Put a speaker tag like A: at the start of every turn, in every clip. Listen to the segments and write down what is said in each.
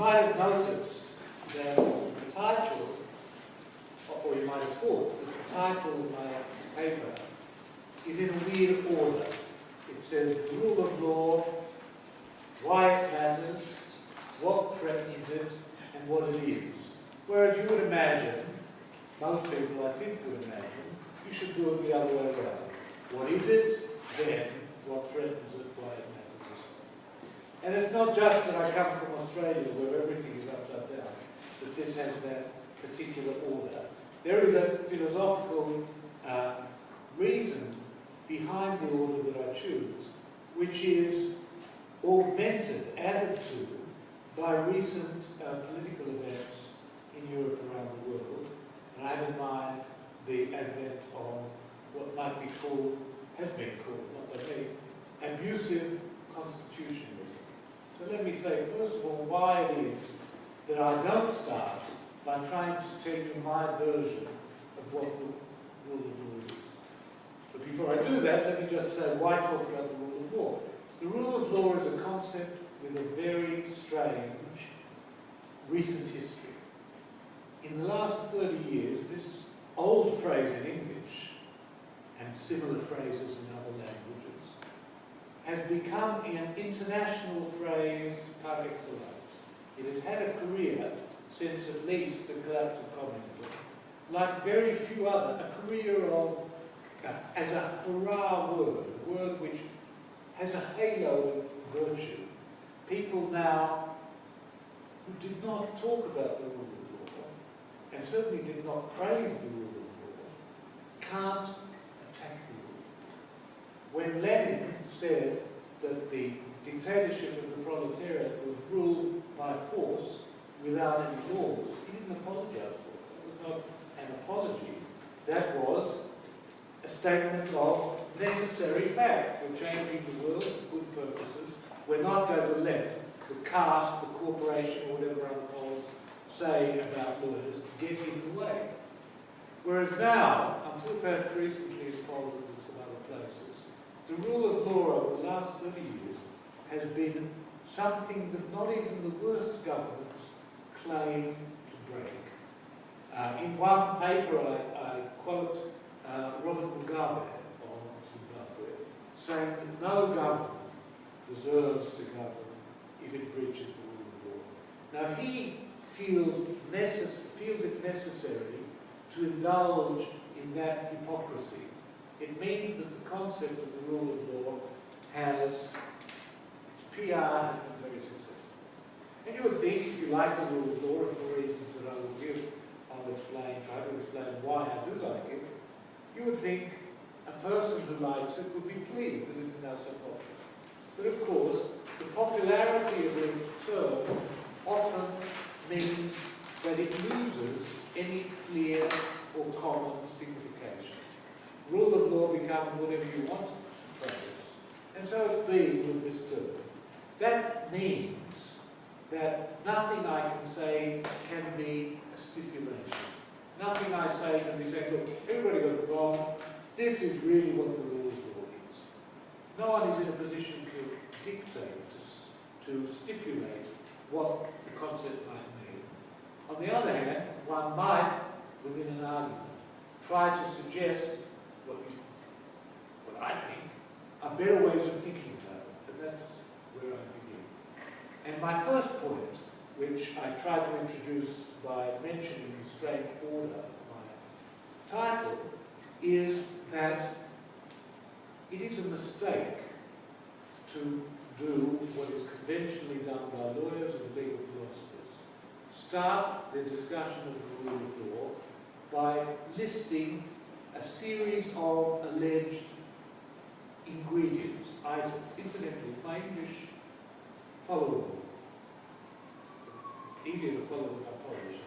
A: might have noticed that the title, or you might have thought that the title of my paper is in a weird order. It says rule of law, why it matters, what threatens it, and what it is. Whereas you would imagine, most people I think would imagine, you should do it the other way around. What is it, then what threatens it. And it's not just that I come from Australia where everything is upside down, that this has that particular order. There is a philosophical uh, reason behind the order that I choose, which is augmented, added to, by recent uh, political events in Europe around the world. And I have in mind the advent of what might be called, has been called, not by abusive constitutionalism. So let me say, first of all, why it is that I don't start by trying to tell you my version of what the rule of law is. But before I do that, let me just say why talk about the rule of law. The rule of law is a concept with a very strange recent history. In the last 30 years, this old phrase in English, and similar phrases in has become an international phrase par excellence. It has had a career since at least the collapse of communism, like very few other, a career of, uh, as a hurrah word, a word which has a halo of virtue. People now who did not talk about the rule of law, and certainly did not praise the rule of law, can't. When Lenin said that the dictatorship of the proletariat was ruled by force without any laws, he didn't apologize for it. That was not an apology. That was a statement of necessary fact. We're changing the world for good purposes. We're not going to let the caste, the corporation, or whatever other polls say about lawyers get in the way. Whereas now, until perhaps recently in Poland and some other places, the rule of law over the last 30 years has been something that not even the worst governments claim to break. Uh, in one paper I, I quote uh, Robert Mugabe on Zimbabwe, saying that no government deserves to govern if it breaches the rule of law. Now, he feels, feels it necessary to indulge in that hypocrisy, it means that the concept of the rule of law has, its PR has been very successful. And you would think, if you like the rule of law, and for reasons that I will give, I'll explain, try to explain why I do like it, you would think a person who likes it would be pleased that it is now so popular. But of course, the popularity of the term often means that it loses any clear or common signification. Rule of law becomes whatever you want to practice. And so it's been with this. That means that nothing I can say can be a stipulation. Nothing I say can be said, look, everybody got it wrong. This is really what the rule of law is. No one is in a position to dictate, to, to stipulate what the concept might mean. On the other hand, one might, within an argument, try to suggest what, you, what I think are better ways of thinking about it. And that's where I begin. And my first point, which I try to introduce by mentioning the strange order of my title, is that it is a mistake to do what is conventionally done by lawyers and legal philosophers. Start the discussion of the rule of law by listing a series of alleged ingredients, items. Incidentally, my English followable. Easier to follow with my Polish,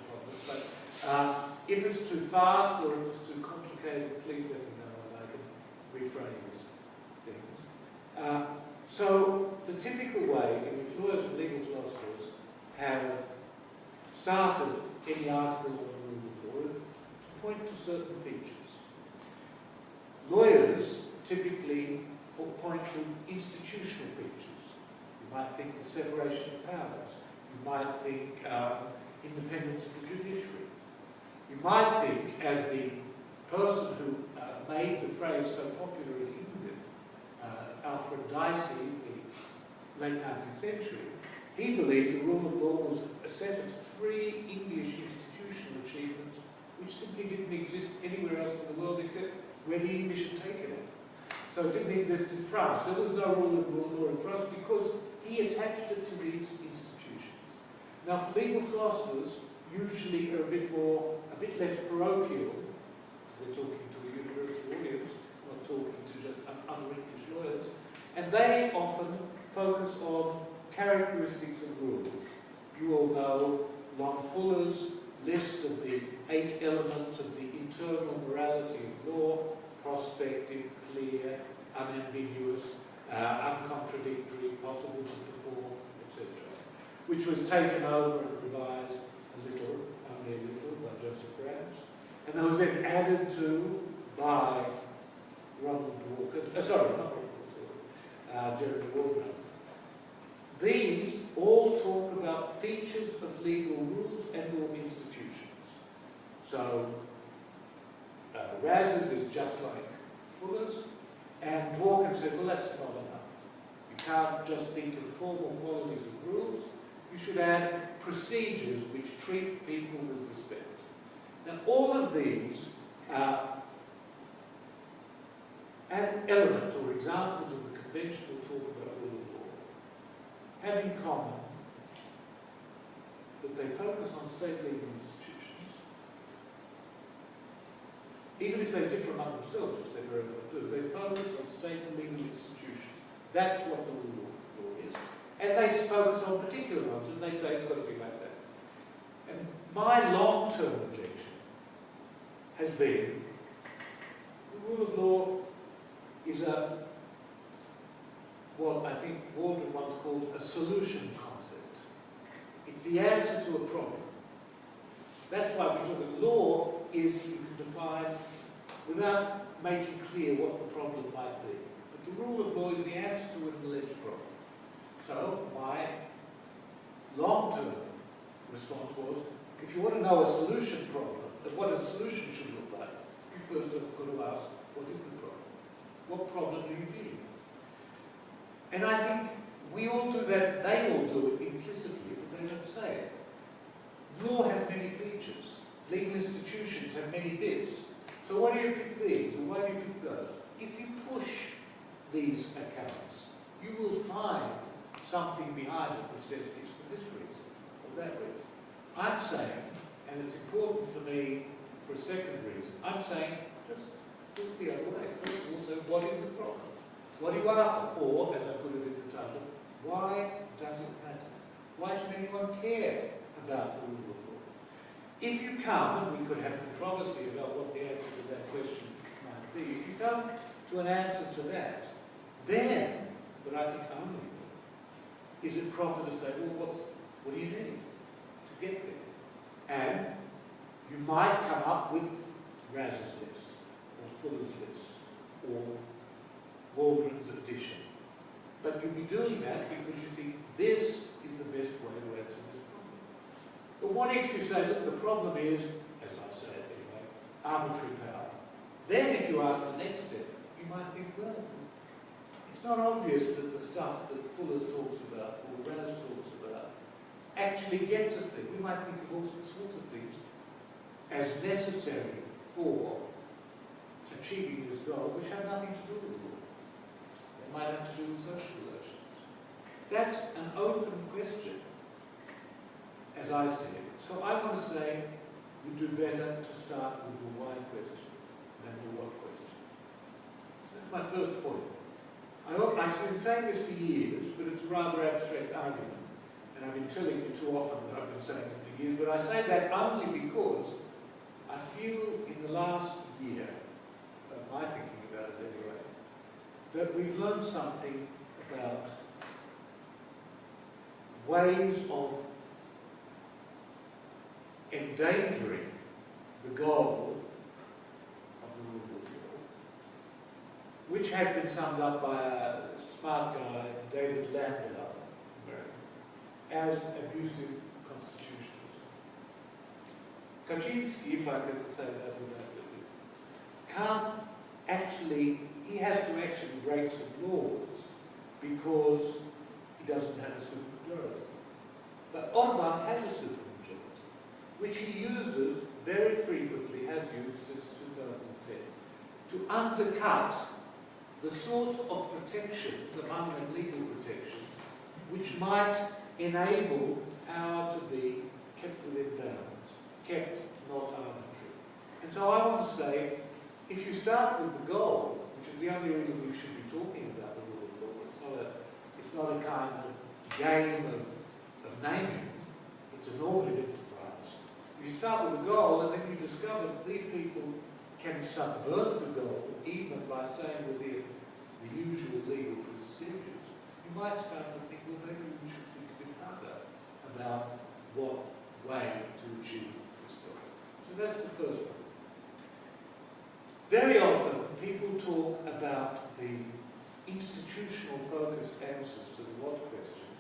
A: but uh, if it's too fast or if it's too complicated, please let me know and I can rephrase things. Uh, so the typical way in which lawyers and legal philosophers have started any article on the rule of law is to point to certain features. Lawyers typically point to institutional features. You might think the separation of powers. You might think um, independence of the judiciary. You might think, as the person who uh, made the phrase so popular in England, uh, Alfred Dicey, the late 19th century, he believed the rule of law was a set of three English institutional achievements which simply didn't exist anywhere else in the world except where the English had taken it. So it didn't exist in France. There was no rule of law in France because he attached it to these institutions. Now, for legal philosophers, usually are a bit more, a bit less parochial, They're talking to a university audience, not talking to just other English lawyers, and they often focus on characteristics of rules. You all know Lon Fuller's list of the eight elements of the internal morality of law, prospective, clear, unambiguous, uh, uncontradictory, possible to perform, etc., which was taken over and revised a little, only a little, by Joseph Raz, and that was then added to by Ronald Walker, uh, sorry, not Ronald Walker, uh, Jeremy Waldron. These all talk about features of legal rules and or institutions. So, uh, Raz's is just like Fuller's, and Dworkin said, well, that's not enough. You can't just think of formal qualities of rules. You should add procedures which treat people with respect. Now, all of these are elements or examples of the conventional talk about rule of law have in common that they focus on state legal institutions, even if they differ among themselves, which they very often do, they focus on state and legal institutions. That's what the rule of law is. And they focus on particular ones, and they say it's got to be like that. And my long-term objection has been the rule of law is a, what I think Waldron once called a solution concept. It's the answer to a problem. That's why we talk about law is you can define without making clear what the problem might be. But the rule of law is the answer to an alleged problem. So my long-term response was, if you want to know a solution problem, that what a solution should look like, you first have got to ask, what is the problem? What problem do you deal with? And I think we all do that, they all do it implicitly, but they don't say it. Law has many features. Legal institutions have many bits. So why do you pick these, and why do you pick those? If you push these accounts, you will find something behind it which says it's for this reason, or that reason. I'm saying, and it's important for me for a second reason, I'm saying just look the other way. First of all, so what is the problem? What are you after? Or, as I put it in the title, why does it matter? Why should anyone care about the rule of law? If you come, and we could have controversy about what the answer to that question might be, if you come to an answer to that, then, but I think only is it proper to say, well, what's, what do you need to get there? And you might come up with Raz's list, or Fuller's list, or Waldron's addition. But you'll be doing that because you think this is the best way to answer. But what if you say, look, the problem is, as I say it anyway, arbitrary power. Then if you ask the next step, you might think, well, it's not obvious that the stuff that Fuller's talks about, or Raz talks about, actually gets us there. We might think of all sorts of things as necessary for achieving this goal, which have nothing to do with law. They might have to do with social relations. That's an open question, as I see it. So I want to say we do better to start with the why question than the what question. That's my first point. I, I've been saying this for years, but it's a rather abstract argument. And I've been telling you too often that I've been saying it for years, but I say that only because I feel in the last year, of my thinking about it anyway, that we've learned something about ways of endangering the goal of the rule of law, which has been summed up by a smart guy, David Landau, as abusive constitutionalism. Kaczynski, if I could say that without can't actually, he has to actually break some laws because he doesn't have a supermajority. But Orban has a supermajority, which he uses very frequently, has used since 2010, to undercut the sort of protections, among them legal protections, which might enable power to be kept within bounds, kept not arbitrary. And so I want to say, if you start with the goal, which is the only reason we should be talking about the rule of law, it's not a, it's not a kind of game of, of naming, it's a normative enterprise. If you start with a goal and then you discover that these people can subvert the goal even by staying within the usual legal procedures, you might start to think, well, maybe we should think a bit harder about what way to achieve this goal. So that's the first point. Very often, people talk about the institutional focused answers to the what question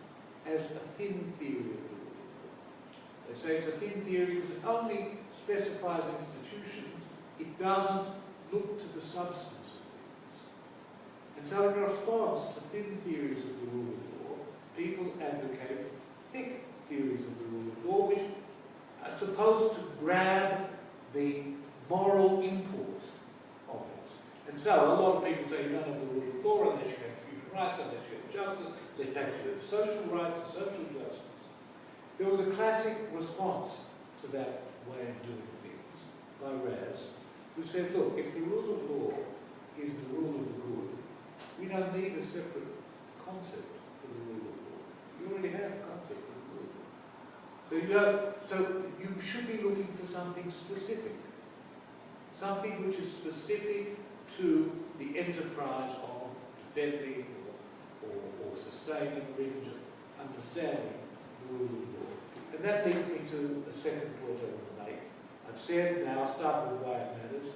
A: as a thin theory of the rule of law. They say it's a thin theory because it only specifies institutions, it doesn't look to the substance of things. And so in response to thin theories of the rule of law, people advocate thick theories of the rule of law, which are supposed to grab the moral import of it. and so a lot of people say you don't have the rule of law unless you have human rights, unless you have justice, unless you have social rights and social justice. There was a classic response to that way of doing things by Raz, who said, look, if the rule of law is the rule of the good, we don't need a separate concept for the rule of law. You already have a concept of good. So you, have, so you should be looking for something specific. Something which is specific to the enterprise of defending or, or, or sustaining or even just understanding the of. And that leads me to a second point I want to make. I've said now, start with why it matters,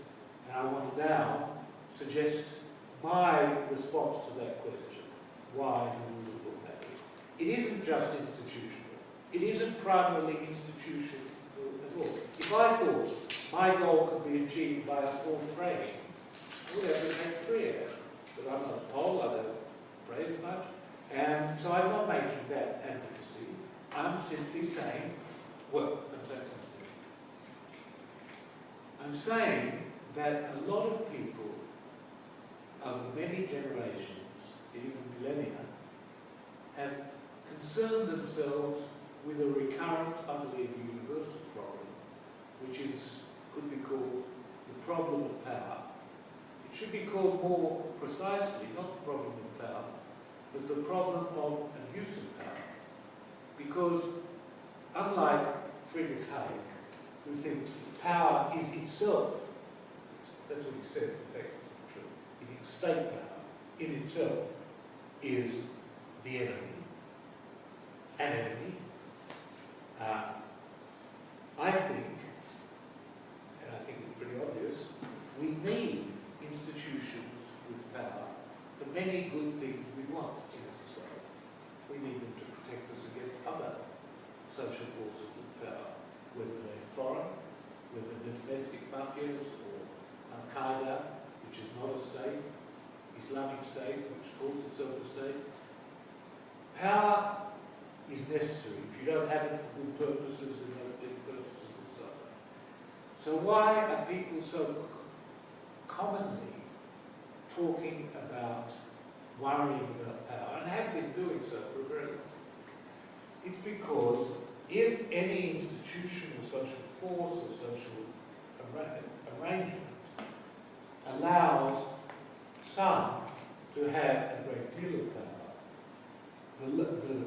A: and I want to now suggest my response to that question, why the rule of law matters. It isn't just institutional. It isn't primarily institutional at all. If I thought my goal could be achieved by us all praying, whatever make clear But I'm not a Pole, I don't pray as much, and so I'm not making that advocacy. I'm simply saying, well, I'm saying something. I'm saying that a lot of people of many generations, even millennia, have concerned themselves with a recurrent, I believe, universal problem, which is could be called the problem of power It should be called more precisely, not the problem of power, but the problem of abuse of power. Because unlike Friedrich Hayek, who thinks power is itself, that's what he says, in fact it's not true, state power in itself is the enemy, an enemy. Uh, I think, and I think it's pretty obvious, we need institutions with power for many good things we want in a society. We need them to protect us against other social forces with power, whether they're foreign, whether they're domestic mafias or Al-Qaeda, which is not a state, Islamic State, which calls itself a state. Power is necessary. If you don't have it for good purposes, then those purposes will suffer. So why are people so commonly talking about worrying about power, and have been doing so for a very long time. It's because if any institutional social force or social arrangement allows some to have a great deal of power, the, the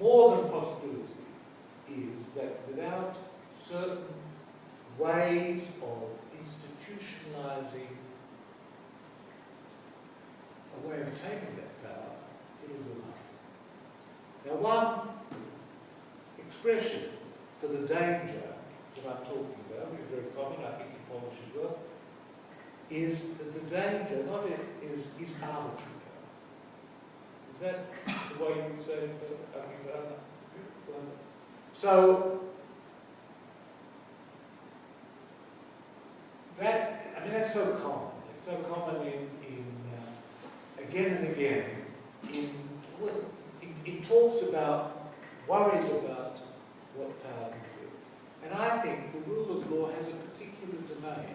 A: more than possibility is that without certain ways of institutionalizing a way of taking that power, it is lie. Now one expression for the danger that I'm talking about, which is very common, I think in Polish as well, is that the danger not is, is arbitrary. Is that the way you would say it? Uh, So, that, I mean, that's so common. It's so common in, in uh, again and again, in, in, in talks about, worries about what power can do. And I think the rule of law has a particular domain.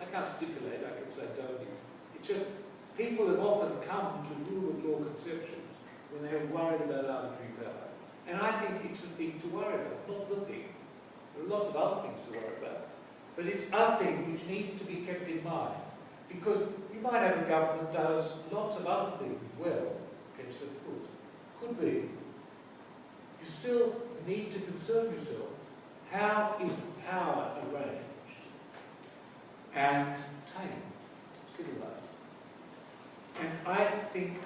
A: I can't stipulate, I can say don't. It's just, people have often come to rule of law conceptions when they have worried about arbitrary power. And I think it's a thing to worry about, not the thing. There are lots of other things to worry about. But it's a thing which needs to be kept in mind. Because you might have a government that does lots of other things well, against of course. Could be. You still need to concern yourself, how is power arranged and tamed, civilized? And I think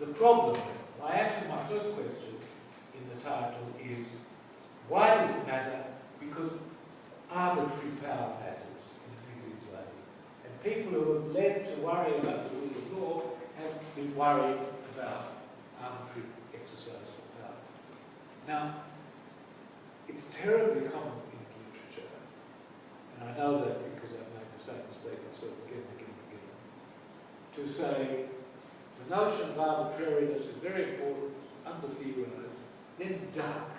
A: the problem, my answer my first question in the title is, why does it matter? Because arbitrary power matters in a negative way. And people who have led to worry about the rule of law have been worried about arbitrary exercise of power. Now, it's terribly common in literature, and I know that because I've made the same mistake myself again and again and again, to say the notion of arbitrariness is very important, under-theorised, then duck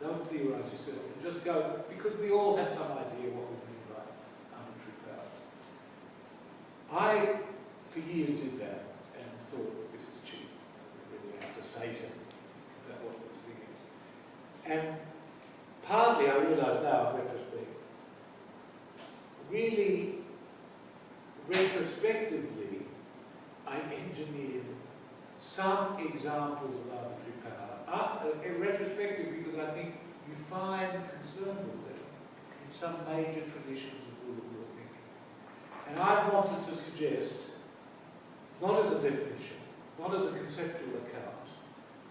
A: don't theorize yourself and just go, because we all have some idea what we mean by arbitrary power. I, for years, did that and thought, well, this is cheap. I what is. And partly I realize now, retrospect, really, retrospectively, I engineered some examples of arbitrary power uh, in retrospective, because I think you find concern with them in some major traditions of rule of law thinking. And I wanted to suggest, not as a definition, not as a conceptual account,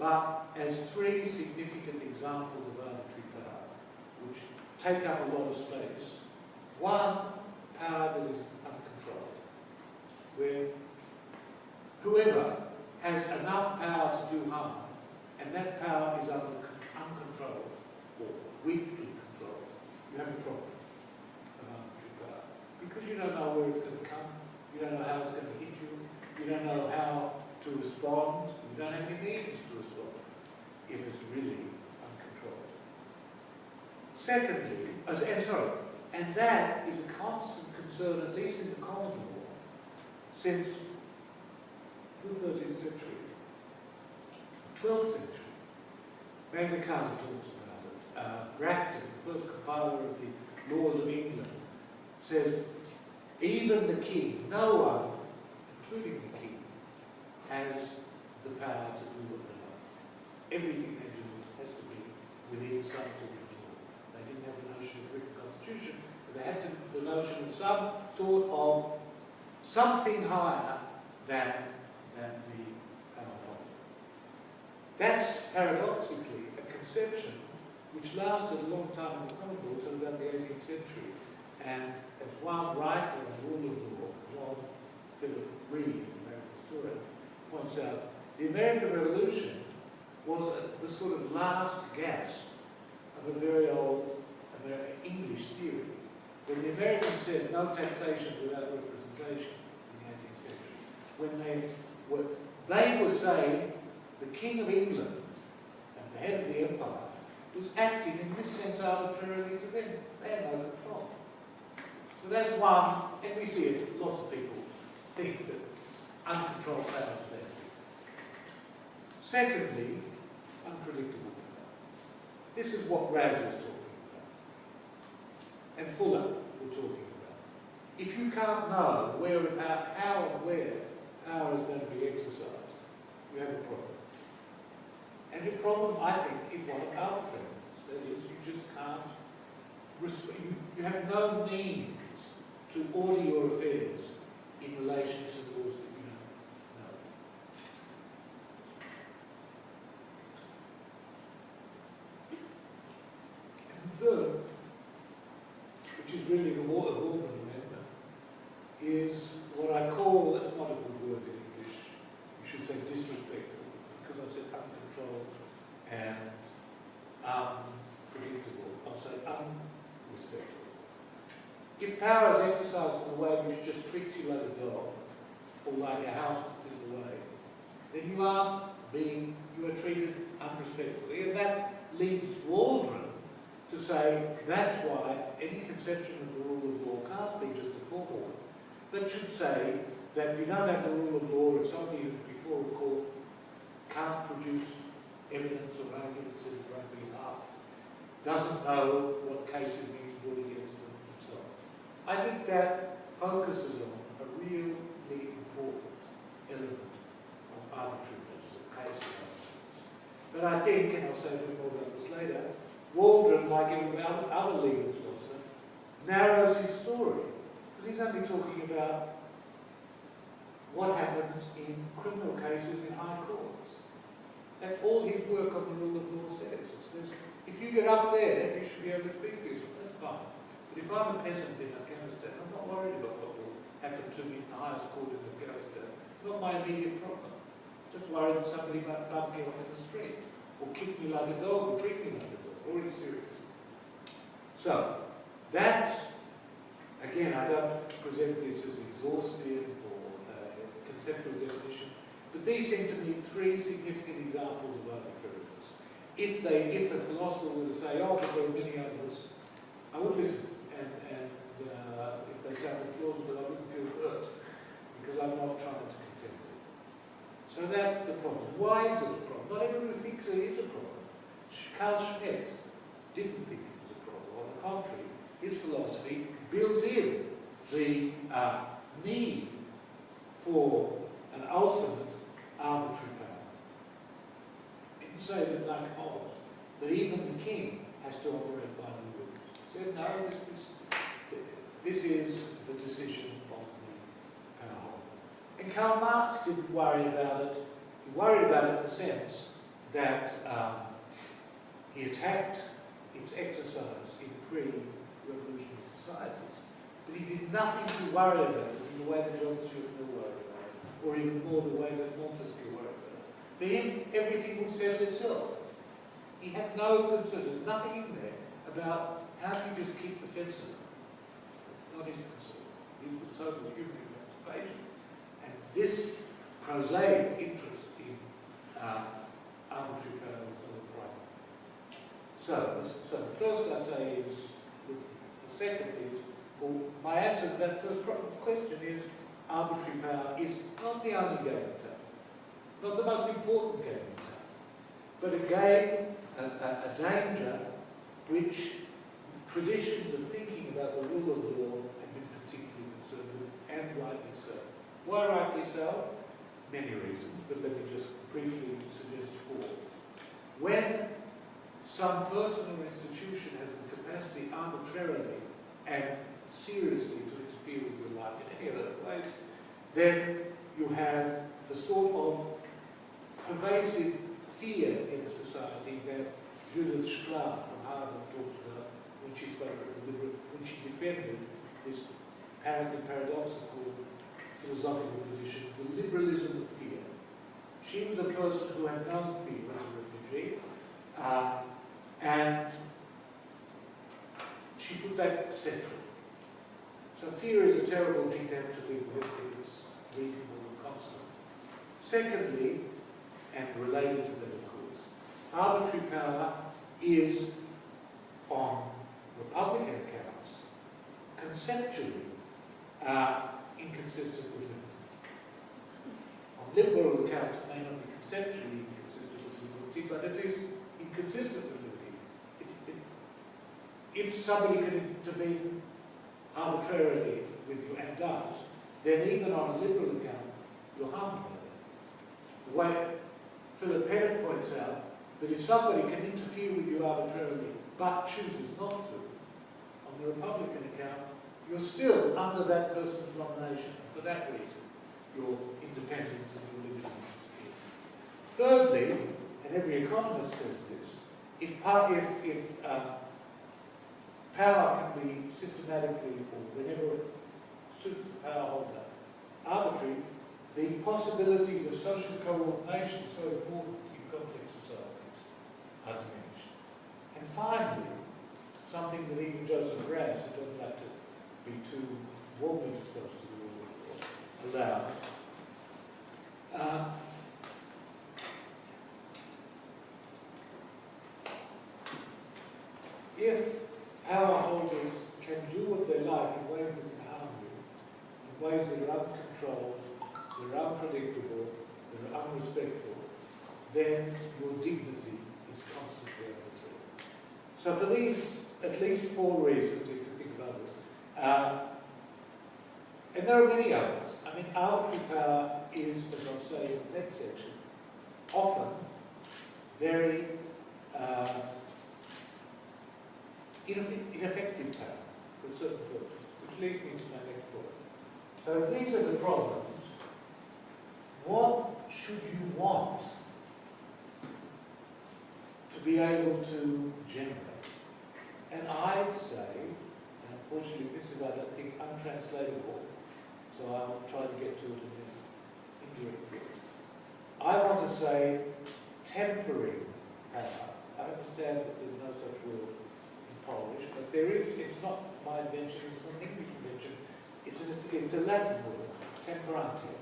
A: but as three significant examples of arbitrary power, which take up a lot of space. One, power that is uncontrolled, where whoever has enough power to do harm and that power is under uncontrolled or weakly controlled, you have a problem power. Because you don't know where it's going to come, you don't know how it's going to hit you, you don't know how to respond, you don't have any means to respond if it's really uncontrolled. Secondly, as, and sorry, and that is a constant concern, at least in the common law, since the 13th century. 12th century. Magna Carta talks about it. Uh, Bracton, the first compiler of the laws of England, says even the king, no one, including the king, has the power to do what they like. Everything they do has to be within some sort of law. They didn't have the notion of written constitution, but they had to, the notion of some sort of something higher than, than the that's paradoxically a conception which lasted a long time in the common law until about the 18th century. And as one writer the rule of law, John Phillip Reid, an American historian, points out, the American Revolution was a, the sort of last gasp of a very old American English theory. When the Americans said no taxation without representation in the 18th century, when they were, they were saying the King of England and the head of the empire was acting in this sense arbitrarily to them. They had no control. So that's one, and we see it, lots of people think that uncontrolled power bad. Secondly, unpredictable. This is what Raz was talking about. And Fuller were talking about. If you can't know where, about how and where power is going to be exercised, you have a problem. And the problem, I think, is one of our friends. That is, you just can't, you, you have no means to order your affairs in relation to those that third, which is really the water Holman amendment, is what I call, that's not a good word in English, you should say disrespectful, because I've said uncontrolled and unpredictable. I'll say unrespectful. If power is exercised in a way which just treats you like a dog, or like a house that's in the way, then you are being, you are treated unrespectfully. And that leaves Waldron to say that's why any conception of the rule of law can't be just a formal one, but should say that you don't have the rule of law if somebody who's before a court can't produce evidence or arguments in their own behalf, doesn't know what case it means brought against them, on. I think that focuses on a really important element of arbitrariness, of case analysis. But I think, and I'll say a bit more about this later, Waldron, like every other legal philosopher, narrows his story. Because he's only talking about what happens in criminal cases in high courts. That's all his work on the rule of law says. It says, if you get up there, you should be able to speak for yourself. That's fine. But if I'm a peasant in Afghanistan, I'm not worried about what will happen to me in the highest court in Afghanistan. Not my immediate problem. Just worried that somebody might bump me off in the street, or kick me like a dog, or treat me like a dog. Already serious. So, that's, again, I don't present this as exhaustive or conceptual definition. But these seem to me three significant examples of arbitrariness. If they, if a philosopher were to say, oh, but there are many others, I would listen. And, and uh, if they sounded plausible, I wouldn't feel hurt because I'm not trying to contend with it. So that's the problem. Why is it a problem? Not everyone thinks it is a problem. Carl Schmitt didn't think it was a problem. On the contrary, his philosophy built in the uh, need for an ultimate arbitrary power. Didn't say that like Hobbes, that even the king has to operate by the rules. Said no, this, this, is the decision of the power And Karl Marx didn't worry about it. He worried about it in the sense that um, he attacked its exercise in pre-revolutionary societies, but he did nothing to worry about in the way that John Stuart Mill worried about, or even more the way that Montesquieu worked. For him, everything would settle itself. He had no concern. There's nothing in there about how do you just keep the fences up. It's not his concern. He was total human emancipation. And this prosaic interest in uh, arbitrary power was not a problem. So, so the first I say is, the second is, well, my answer to that first question is, arbitrary power is not the only game in town, not the most important game in town, but a game, a, a, a danger which traditions of thinking about the rule of law have been particularly concerned with, and rightly so. Why rightly so? Many reasons, but let me just briefly suggest four. When some person or institution has the capacity arbitrarily and seriously to interfere with your life in any other ways, then you have the sort of pervasive fear in a society that Judith Shklar from Harvard talked about when she spoke when she defended this apparently paradoxical philosophical position, the liberalism of fear. She was a person who had known fear as a refugee, uh, and she put that central. So fear is a terrible thing to have to live with if it's reasonable and constant. Secondly, and related to that of course, arbitrary power is on Republican accounts conceptually uh, inconsistent with liberty. On liberal accounts it may not be conceptually inconsistent with liberty, but it is inconsistent with if somebody can intervene arbitrarily with you and does, then even on a liberal account, you're harmed by that. The way Philip Pettit points out that if somebody can interfere with you arbitrarily but chooses not to, on the Republican account, you're still under that person's domination. For that reason, your independence and your liberty Thirdly, and every economist says this, if, if, if um, power can be systematically, or whenever it suits the power holder, arbitrary, the possibilities of social coordination so important in complex societies are diminished. And finally, something that even Joseph Raz, who doesn't like to be too warmly disposed to the of allowed. Uh, if power holders can do what they like in ways that can harm you, in ways that are uncontrolled, they're unpredictable, they're unrespectful, then your dignity is constantly under threat. So for these, at least four reasons, you can think of others, uh, and there are many others. I mean, arbitrary power is, as I'll say in the next section, often very uh, ineffective power for certain purposes, which leads me to my next point. So if these are the problems, what should you want to be able to generate? And I'd say, and unfortunately this is, I don't think, untranslatable, so I'll try to get to it in an indirect way. I want to say tempering power. I understand that there's no such word Polish, but there is, it's not my invention, it's not an English invention, it's, an, it's a Latin word, temperantia.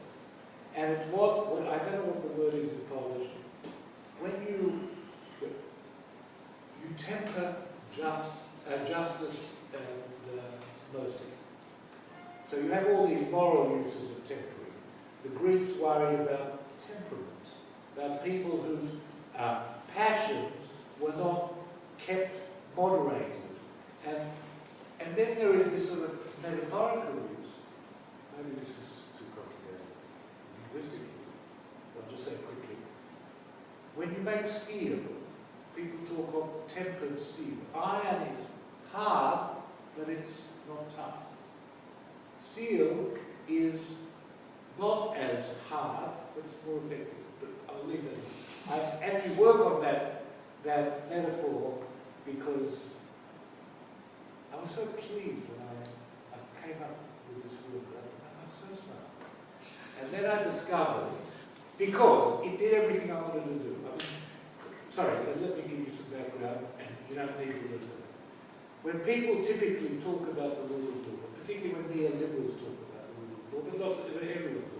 A: And it's what, what, I don't know what the word is in Polish, when you, you temper just, uh, justice and uh, mercy. So you have all these moral uses of tempering. The Greeks worried about temperament, about people whose uh, passions were not kept moderated. And, and then there is this sort of metaphorical use. Maybe this is too complicated linguistically. I'll just say quickly. When you make steel, people talk of tempered steel. Iron is hard, but it's not tough. Steel is not as hard, but it's more effective. But I'll leave that. I actually work on that, that metaphor because I was so pleased when I, I came up with this word. I am so smart. And then I discovered, because it did everything I wanted to do. I mean, sorry, let me give you some background, and you don't need to listen. When people typically talk about the rule of law, particularly when neoliberals talk about the rule of law, but lots of everyone do,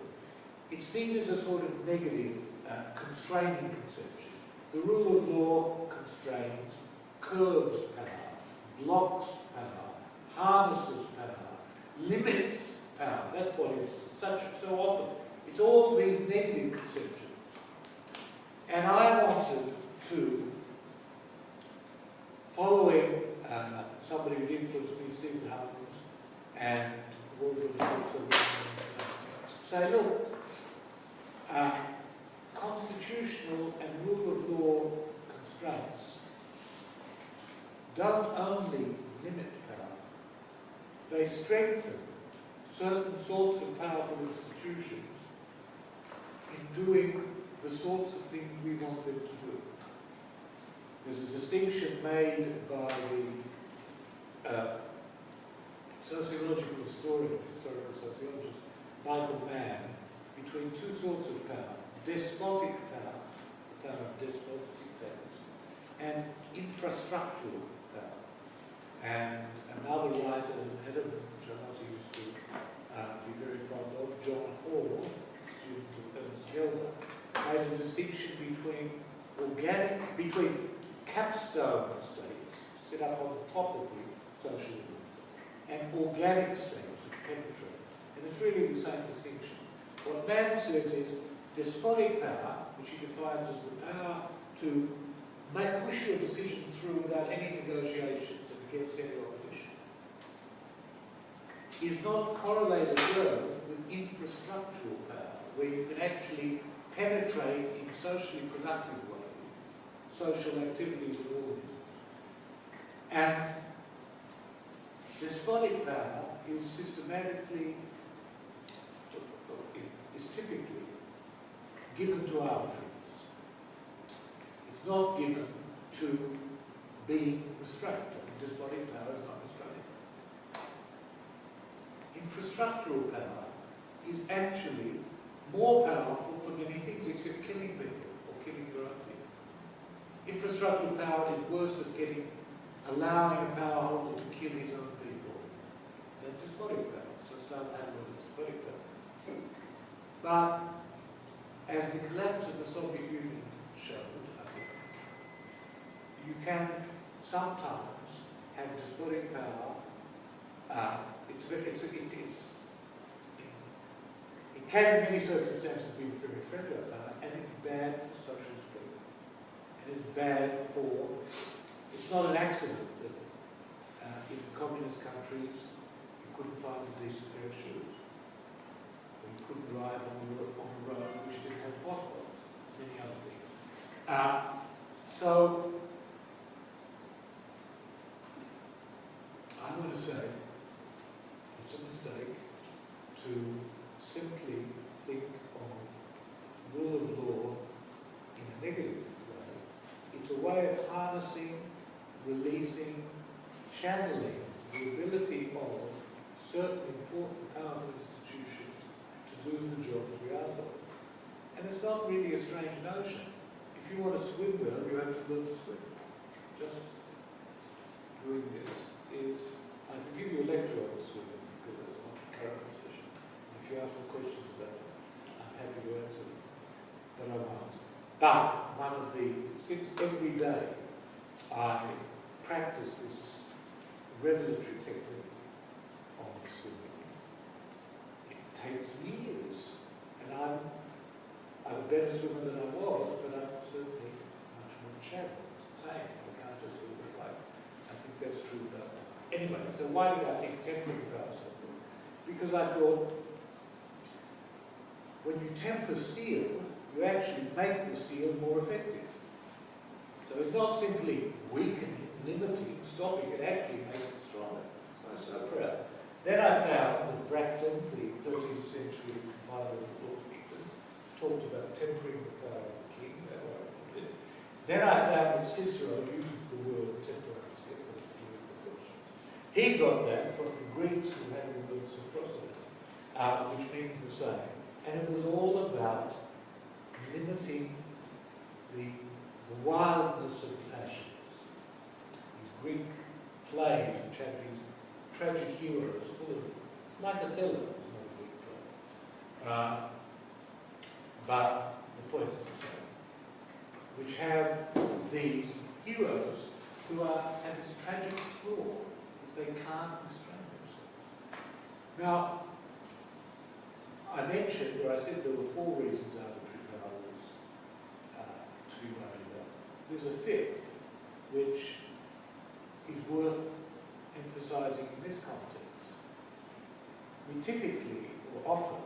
A: it's seen as a sort of negative, uh, constraining conception. The rule of law constrains, curbs power, blocks power, harnesses power, limits power. That's what is such so often. It's all these negative conceptions. And I wanted to, following uh, somebody who influenced me, Stephen Holmes, and say, look, uh, constitutional and rule of law constraints don't only limit power, they strengthen certain sorts of powerful institutions in doing the sorts of things we want them to do. There's a distinction made by the uh, sociological historian, historical sociologist, Michael Mann, between two sorts of power. Despotic power, the power of despotic powers, and infrastructural. And another writer, Adam, which I not used to uh, be very fond of, John Hall, student of Ernst Gellner, made a distinction between organic, between capstone states set up on the top of the social and organic states which penetrate. And it's really the same distinction. What Mann says is despotic power, which he defines as the power to make, push your decision through without any negotiations and against any opposition, is not correlated well with infrastructural power, where you can actually penetrate in socially productive ways social activities of organisms. And despotic power is systematically, is typically given to arbitraries. It's not given to be restrained. Mean, despotic power is not restrained. Infrastructural power is actually more powerful for many things except killing people or killing your own people. Infrastructural power is worse at getting, allowing a power holder to kill his own people than despotic power, so start having a despotic power. But as the collapse of the Soviet Union showed, you can sometimes have despotic power. Uh, it's, it's, it, it's, it can in many circumstances be very friendly power, and it's bad for social strength. And it's bad for, it's not an accident that uh, in communist countries you couldn't find a decent pair of shoes. Or you couldn't drive on the, on the road which didn't have potholes, many other things. Uh, so, I'm going to say it's a mistake to simply think of rule of law in a negative way. It's a way of harnessing, releasing, channeling the ability of certain important, powerful institutions to do the jobs we are doing. And it's not really a strange notion. If you want to swim well, you have to learn to swim. Just doing this is, I can give you a lecture on swimming because that's my current position. If you ask me questions about it, I'm happy to answer them, but I won't. But one of the, since every day I practice this revelatory technique on swimming, it takes years, and I'm, I'm a better swimmer than I was, but I'm certainly much more channeled, tame. I can't just do it like, I think that's true about Anyway, so why did I think tempering about something? Because I thought, when you temper steel, you actually make the steel more effective. So it's not simply weakening, limiting, stopping, it actually makes it stronger. I'm so proud. Then I found that Bracton, the 13th century compiler of the Lord talked about tempering the power of the king. That I put it. Then I found that Cicero used the word temperance for the theory of. He got that from the Greeks who had the word sophrosyne, uh, which means the same. And it was all about limiting the, the wildness of. These Greek plays which had these tragic heroes full of, like Othello was not a Greek play. Uh, but the point is the same. Which have these heroes who are, have this tragic flaw that they can't restrain themselves. Now, I mentioned, or I said there were four reasons arbitrary power was uh, to be worried about. There's a fifth, which is worth emphasizing in this context. We typically, or often,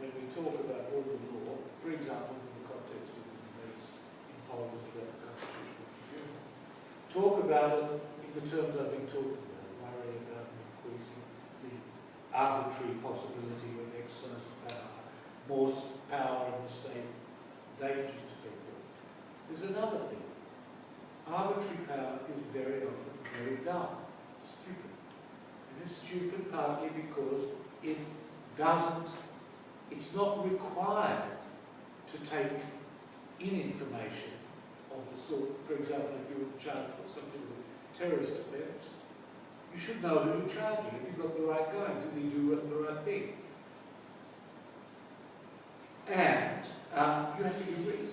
A: when we talk about rule of law, for example, in the context of the debates in Parliament about the Constitutional Tribunal, talk about it in the terms I've been talking about, worry about increasing the arbitrary possibility of exercise of power, more power in the state, dangers to people. There's another thing. Arbitrary power is very often very dumb, stupid. And it's stupid partly because it doesn't, it's not required to take in information of the sort, for example, if you were charged with something with terrorist offence, you should know who you're charging. Have you've got the right guy? Did he do the right thing? And um, you have to give reasons.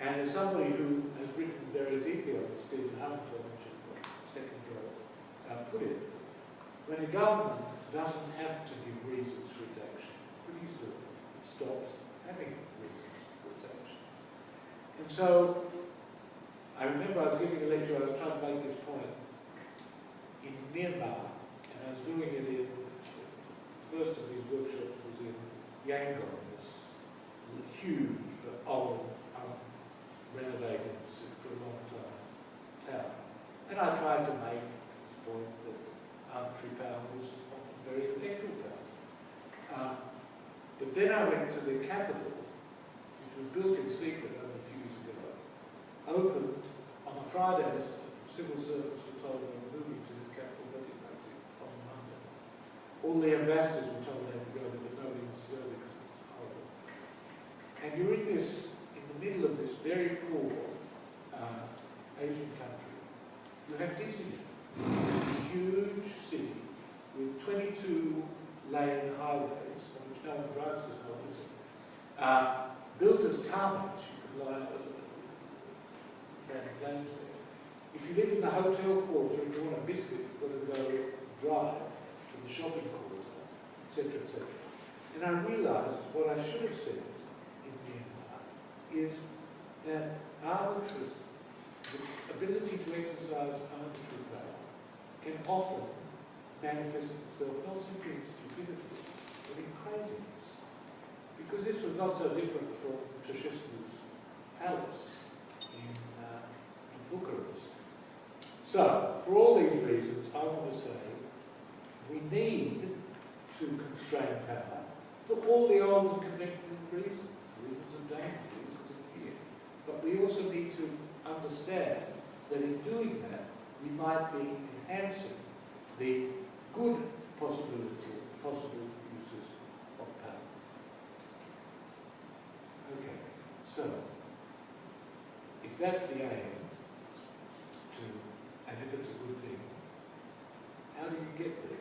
A: And as somebody who has written very deeply on this, Stephen Humphreys, second row, uh, when a government doesn't have to give reasons for its action, pretty soon it stops having reasons for its action. And so, I remember I was giving a lecture, I was trying to make this point in Myanmar, and I was doing it in, the first of these workshops was in Yangon, this huge but old, um, renovated for a long time town. And I tried to make point that arbitrary power was often very effective power. Um, but then I went to the capital, which was built in secret only a few years ago, opened on a Friday, the civil servants were told they were moving to this capital building on Monday. All the ambassadors were told they had to go there, but nobody wants to go there because it's horrible. And you're in this, in the middle of this very poor uh, Asian country. You have Disneyland, huge city with 22 lane highways, on which no one drives because no one lives uh, built as tarmac, you could line up uh, lanes there. If you live in the hotel quarter and you want a biscuit, you've got to go drive to the shopping quarter, etc., etc. And I realised what I should have said in Myanmar is that arbitrary, the ability to exercise our power can often manifest itself not simply in stupidity, but in craziness. Because this was not so different from Ceausescu's palace in, uh, in Bucharest. So, for all these reasons, I want to say we need to constrain power for all the old and conventional reasons, reasons of danger, reasons of fear. But we also need to understand that in doing that, we might be enhancing the good possibility, possible uses of power. Okay, so, if that's the aim, to, and if it's a good thing, how do you get there?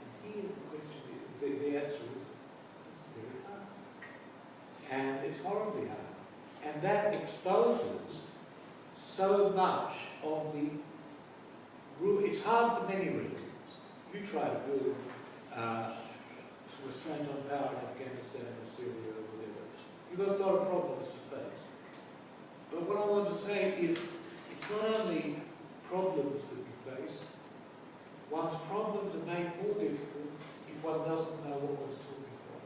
A: And here the question is, the, the answer is, it's very hard. And it's horribly hard. And that exposes so much of the. It's hard for many reasons. You try to build uh, restraint on power in Afghanistan or Syria or whatever. You've got a lot of problems to face. But what I want to say is, it's not only problems that you face, one's problems are made more difficult if one doesn't know what one's talking about.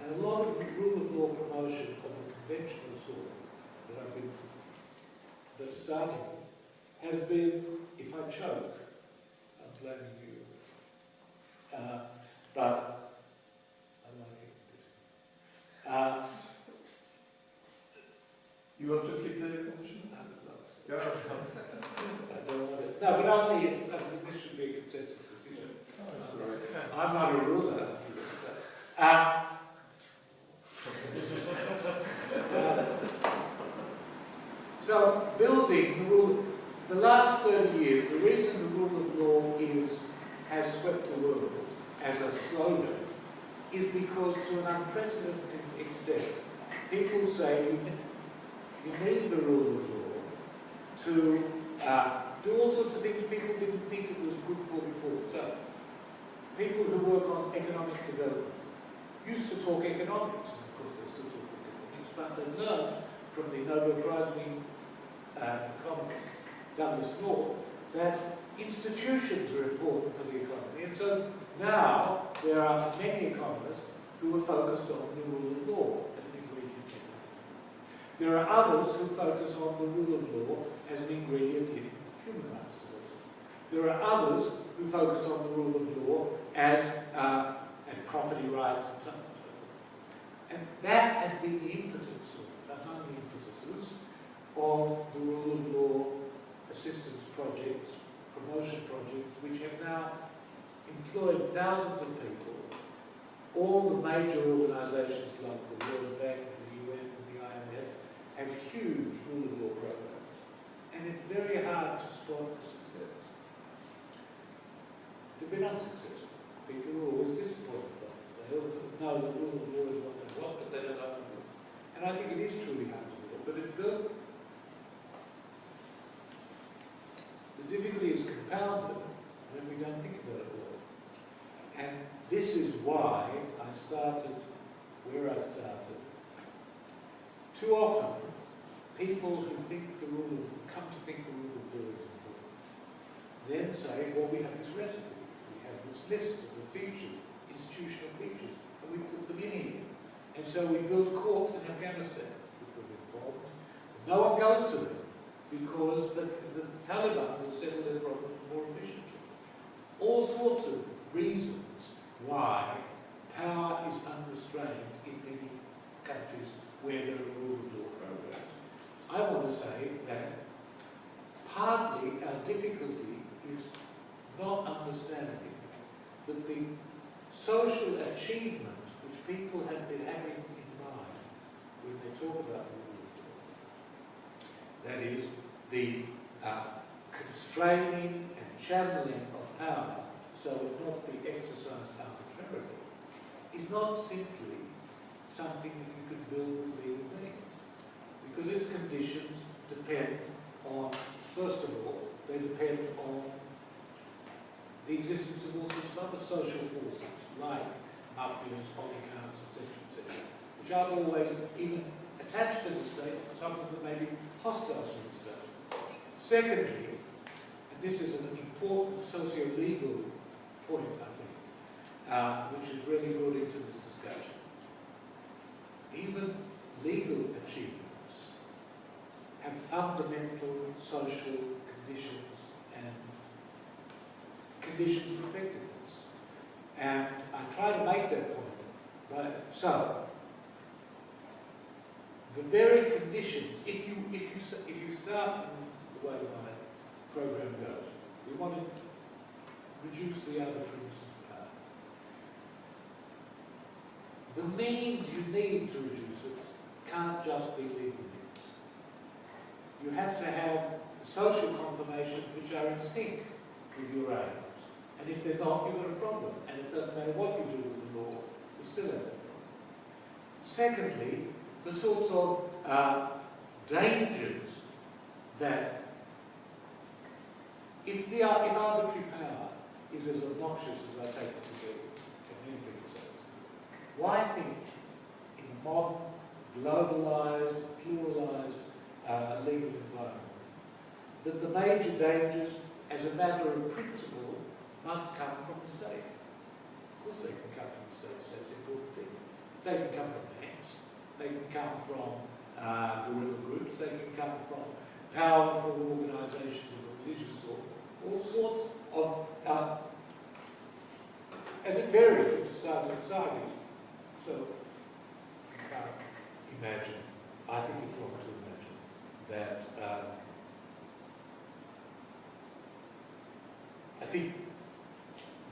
A: And a lot of rule of law promotion of the conventional sort that I've been that's starting has been, if I choke, I'm blaming you. Uh, but I like it. Uh,
B: You want to keep the position?
A: I would love to.
B: Yeah.
A: I don't want it. No, but I think this should be a consensus decision.
B: All right.
A: I'm not a ruler. Uh, uh, so, building the rule, the last 30 years, the reason the rule of law is, has swept the world as a slogan is because to an unprecedented extent, people say you, need the rule of law to uh, do all sorts of things people didn't think it was good for before. So, people who work on economic development used to talk economics, and of course they still talk economics, but they learned from the Nobel Prize winning uh, economist Douglass North that institutions are important for the economy. And so now there are many economists who are focused on the rule of law as an ingredient in. There are others who focus on the rule of law as an ingredient in human rights. There are others who focus on the rule of law as uh, and property rights and so on and so forth. And that has been the impetus, or among the impetuses, of the rule of law assistance projects, promotion projects, which have now employed thousands of people. All the major organisations like the World Bank, the UN, and the IMF have huge rule of law programs. And it's very hard to spot the success. They've been unsuccessful. People are always disappointed by it. They know the rule of law is what they want, but they don't know it. And I think it is truly hard to do it. But it does. The difficulty is compounded when we don't think about it well. And this is why I started where I started. Too often, people who think the rule of, come to think the rule of law is important, then say, well, we have this recipe, we have this list of the features, institutional features, and we put them in here. And so we build courts in Afghanistan, involved. No one goes to them because the, the Taliban will settle their problems more efficiently. All sorts of reasons why power is unrestrained in many countries where there are rule of law programs. I want to say that partly our difficulty is not understanding that the social achievement which people have been having in mind when they talk about rule of law, that is, the uh, constraining and channeling of power so it not be exercised arbitrarily, is not simply something that you could build with legal means. Because its conditions depend on, first of all, they depend on the existence of all sorts of other social forces, like mafias, oligarchs, etc., etc., which aren't always even attached to the state, some of them may be hostile to the state. Secondly, and this is an important socio-legal point, I think, uh, which is really brought into this discussion. Even legal achievements have fundamental social conditions and conditions of effectiveness. And I try to make that point. But, so, the very conditions, if you, if you, if you start way my program goes, we want to reduce the other premises of power. The means you need to reduce it can't just be legal means. You have to have social confirmations which are in sync with your aims. And if they're not, you've got a problem. And it doesn't matter what you do with the law, you still have a problem. Secondly, the sorts of uh, dangers that if the if arbitrary power is as obnoxious as I take it to be, many people why think in a modern, globalized, pluralized uh, legal environment that the major dangers, as a matter of principle, must come from the state? Of course they can come from the state, so that's an important thing. They can come from banks, they can come from uh, guerrilla groups, they can come from powerful organisations of religious sort, all sorts of, uh, and it varies from society to society. So, can't imagine, I think it's wrong to imagine, that um, I think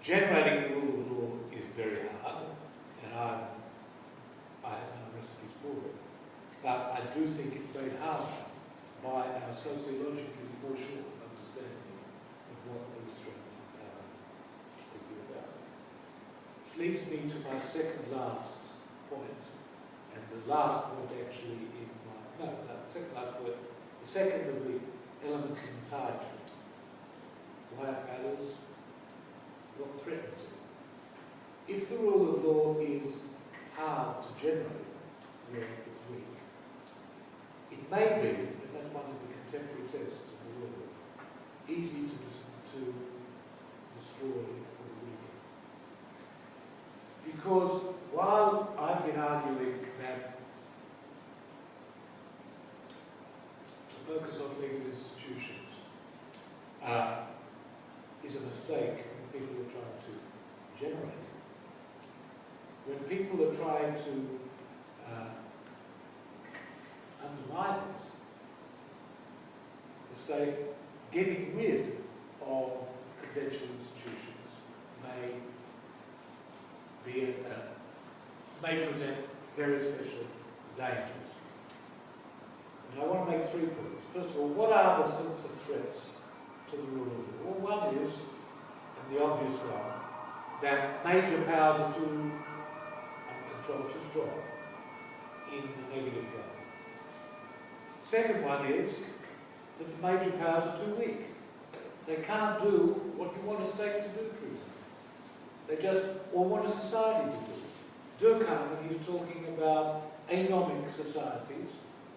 A: generating the rule of law is very hard, and I'm, I have no recipes for it. But I do think it's made harder by our sociologically foreshortened understanding of what those threats of power could be about. Which leads me to my second last point, and the last point actually in my, no, not the second last point, the second of the elements in the title. Why it matters, what threatens it. If the rule of law is hard to generate, where it's weak, it may be, and that's one of the contemporary tests of the world, easy to Because while I've been arguing that to focus on legal institutions uh, is a mistake when people are trying to generate. When people are trying to uh, undermine it, the state getting rid of conventional institutions may be, uh, may present very special dangers. And I want to make three points. First of all, what are the sorts of threats to the rule of law? Well, one is, and the obvious one, that major powers are too uncontrolled, too strong in the negative way. Second one is that the major powers are too weak. They can't do what you want a state to do, example. They just, what a society to do. Durkheim, when he was talking about anomic societies,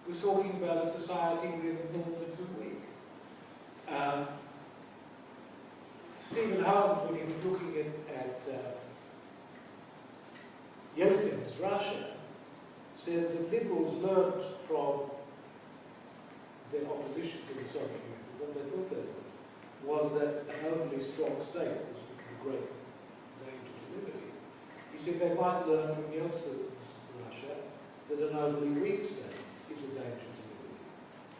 A: was talking about a society where the norms are too weak. Um, Stephen Holmes, when he was looking at, at uh, Yeltsin's Russia, said that liberals learned from their opposition to the Soviet Union, what they thought they were, was that an overly strong state was the great. He see, they might learn from Yeltsin's Russia that an overly weak state is a danger to liberty.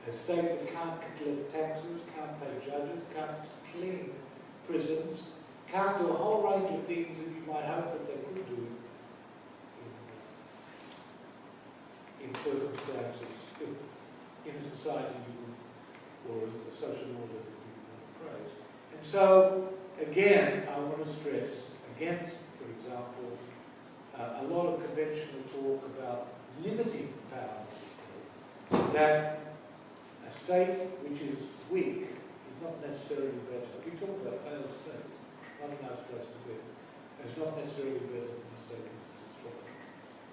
A: A state that can't collect taxes, can't pay judges, can't clean prisons, can't do a whole range of things that you might hope that they could do in, uh, in circumstances, in, in a society you would, or a social order that you would praise. And so, again, I want to stress against, for example, uh, a lot of conventional talk about limiting power of the state, that a state which is weak is not necessarily better. We talk about failed states, not a nice place to be. It's not necessarily better than a state is too.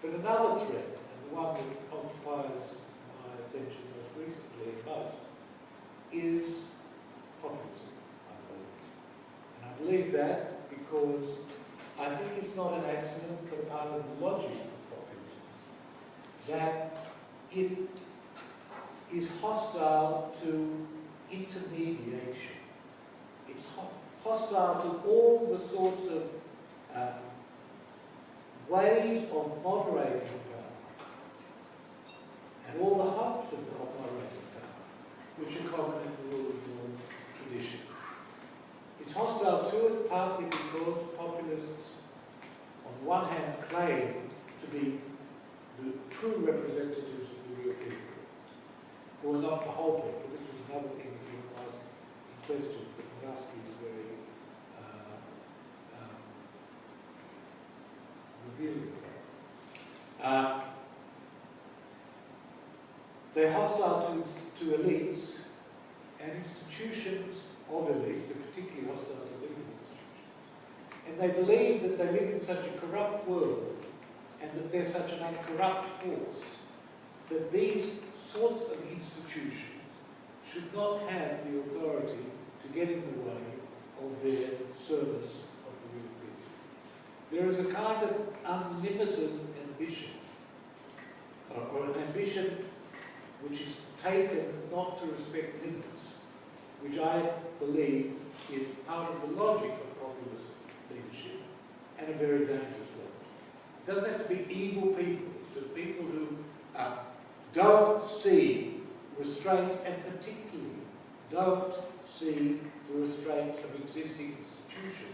A: But another threat, and the one that occupies my attention most recently most, is populism, I believe. And I believe that because I think it's not an accident, but part of the logic of populism, that it is hostile to intermediation. It's hostile to all the sorts of uh, ways of moderating power and all the hopes of of moderating power, which are common in the rule of law tradition. It's hostile to it partly because the one hand, claim to be the true representatives of the real people, who are not the whole people. This was another thing that you asked in questions that Murasky was very uh, um, revealing about. Uh, they're hostile to, to elites and institutions of elites, they're particularly hostile to institutions. And they believe that they live in such a corrupt world and that they're such an uncorrupt force that these sorts of institutions should not have the authority to get in the way of their service of the real people. There is a kind of unlimited ambition, or, an ambition which is taken not to respect limits, which I believe is part of the logic and a very dangerous logic. It doesn't have to be evil people, it's just people who uh, don't see restraints and particularly don't see the restraints of existing institutions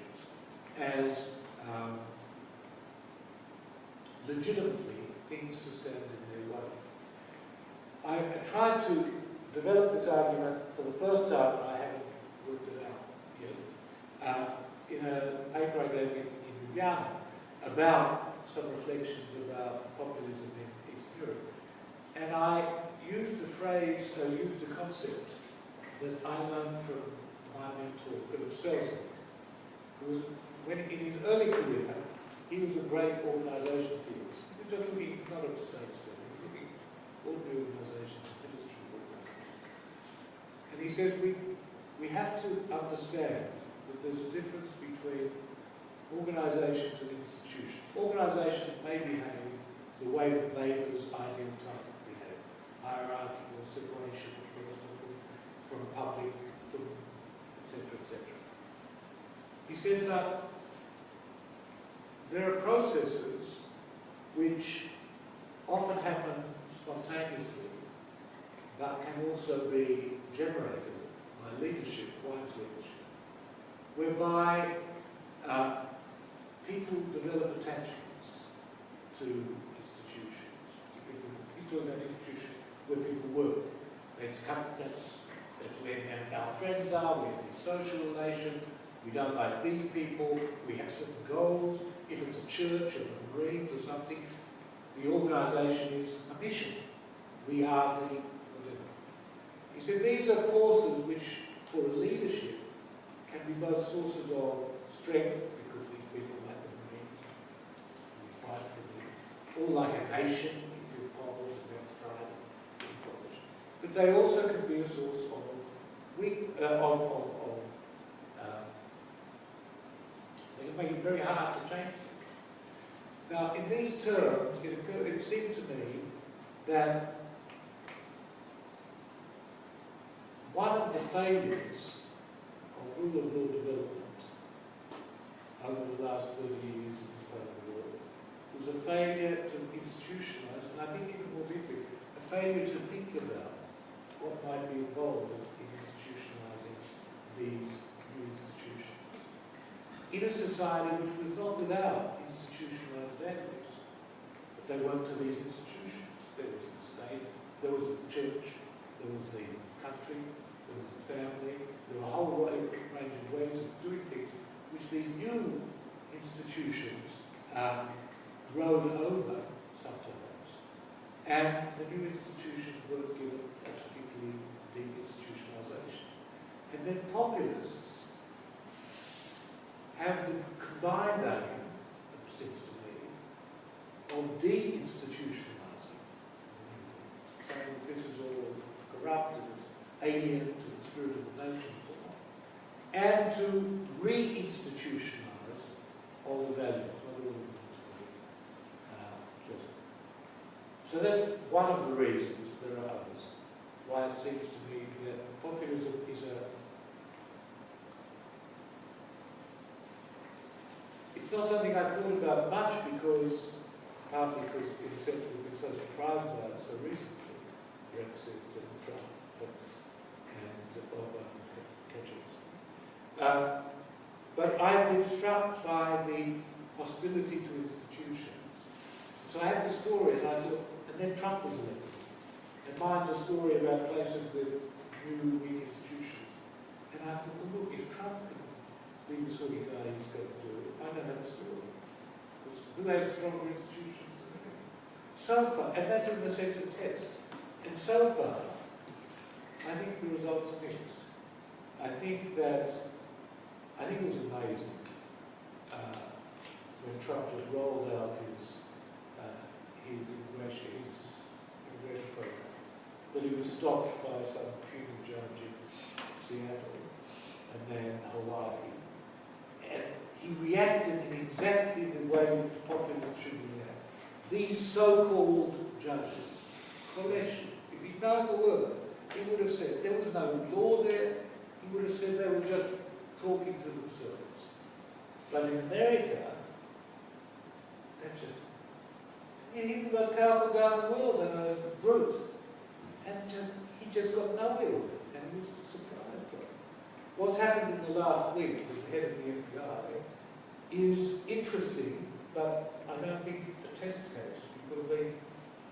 A: as um, legitimately things to stand in their way. I, I tried to develop this argument for the first time, and I haven't worked it out yet, uh, in a paper I gave in, Ljubljana about some reflections about populism in East Europe. And I used a phrase, I used a concept that I learned from my mentor, Philip Selznick, who was, when in his early career, he was a great organisation theorist. He was looking not at states then, he was looking at ordinary organisations, industry organisations. And he says we, we have to understand that there's a difference between organisations and institutions. Organisations may behave the way that Weber's ideal type behave, hierarchical separation from public, from etc. etc. He said that there are processes which often happen spontaneously, but can also be generated by leadership, wise leadership, whereby uh, people develop attachments to institutions. Particularly, he's talking about institutions where people work. That's, that's, that's where our friends are, we have these social relations, we don't like these people, we have certain goals. If it's a church or a marine or something, the organisation is a mission. We are the whatever. He said these are forces which, for a leadership, can be both sources of strength, because these people like the Marines, we fight for them, or like a nation, if you're Poles against Australia, but they also can be a source of weak, uh, of, of, of uh, they can make it very hard to change things. Now, in these terms, it, occurred, it seemed to me that one of the failures of rule of law development over the last 30 years in this part of the world was a failure to institutionalize, and I think even more deeply, a failure to think about what might be involved in institutionalizing these new institutions. In a society which was not without institutionalized values, but they weren't to these institutions. There was the state, there was the church, there was the country, there was the family, there were a whole range of ways of doing things, which these new institutions um, rode over sometimes. And the new institutions weren't given a particularly deep institutionalization. And then populists have the combined aim, it seems to me, of de-institutionalizing the saying this is all corrupt and alien to the spirit of the nation and to re-institutionalize all the values, not all of them to be uh, pleasant. So that's one of the reasons, there are others, why it seems to me that populism is a It's not something I've thought about much because, partly because in a sense we've been so surprised by it so recently, Brexit and Trump and Obama catching us. Um, but I've been struck by the hostility to institutions. So I had the story and I thought, and then Trump was elected. And mine's a story about places with new weak institutions. And I thought, well look, if Trump can be the sort of guy he's going to do, it, I don't have a story. Because who has stronger institutions than me? So far, and that's in the sense of test. And so far, I think the results are mixed. I think that, I think it was amazing uh, when Trump just rolled out his, his immigration, his immigration program, that he was stopped by some puny judge in Seattle and then Hawaii. And he reacted in exactly the way that the populists should react. These so-called judges, Koleshi, if he'd known the word, he would have said, there was no law there, he would have said they were just talking to themselves. But in America, that's just, think about powerful guy in the world and a brute, and just, he just got nowhere with it, and he was surprised by it. What's happened in the last week with the head of the FBI is interesting, but I don't think it's a test case, because they,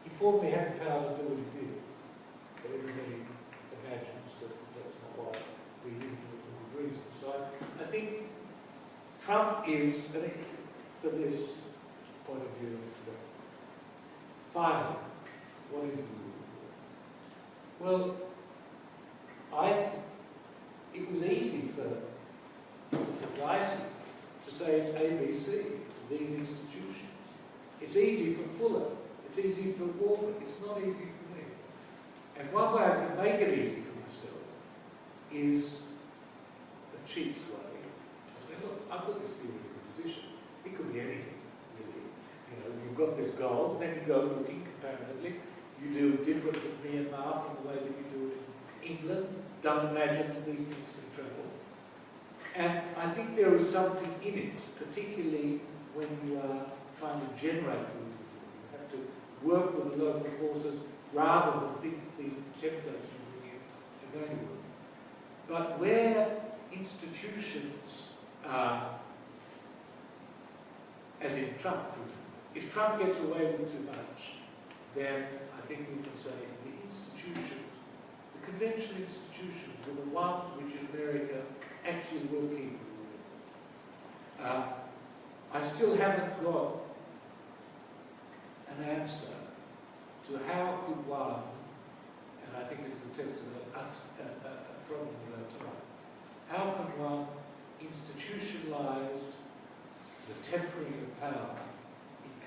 A: he formally had the power to do what he did. But everybody imagines that that's not why we do it for good reason. So I, I think Trump is, I think, for this point of view, what is the rule? Well, I, it was easy for, for Dicey to say it's ABC, these institutions. It's easy for Fuller, it's easy for Walker, it's not easy for me. And one way I can make it easy for myself is a cheats way. I say, look, I've got this theoretical position. It could be anything, really. You know, you've got this goal, and then you go looking comparatively. You do it different in Myanmar from the way that you do it in England. Don't imagine that these things can travel. And I think there is something in it, particularly when you are trying to generate. You have to work with the local forces rather than think that these templates you bring in are going to work. But where institutions are, as in Trump, for example, if Trump gets away with too much, then I think we can say the institutions, the conventional institutions were the ones which in America actually for the war. Uh, I still haven't got an answer to how could one, and I think it's the test of a, a, a, a problem of our time, how can one institutionalize the tempering of power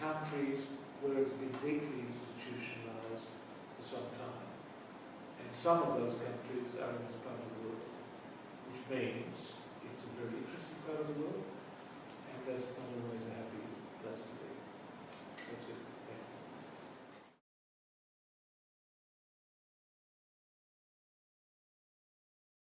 A: countries where it's been deeply institutionalized for some time? And some of those countries are in this part of the world, which means it's a very interesting part of the world, and that's not a